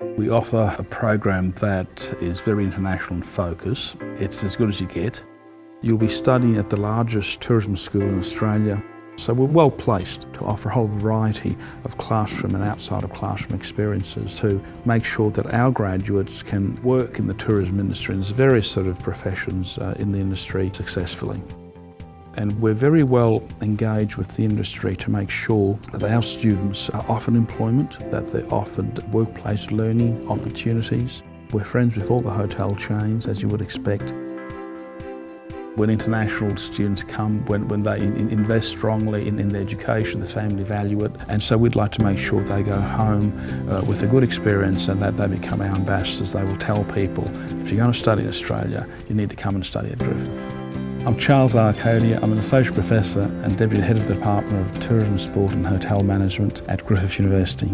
We offer a program that is very international in focus. It's as good as you get. You'll be studying at the largest tourism school in Australia. So we're well placed to offer a whole variety of classroom and outside of classroom experiences to make sure that our graduates can work in the tourism industry and various sort of professions uh, in the industry successfully. And we're very well engaged with the industry to make sure that our students are offered employment, that they're offered workplace learning opportunities. We're friends with all the hotel chains, as you would expect. When international students come, when, when they in, invest strongly in, in their education, the family value it. And so we'd like to make sure they go home uh, with a good experience and that they become our ambassadors. They will tell people, if you're going to study in Australia, you need to come and study at Griffith. I'm Charles Arcodia. I'm an Associate Professor and Deputy Head of the Department of Tourism, Sport and Hotel Management at Griffith University.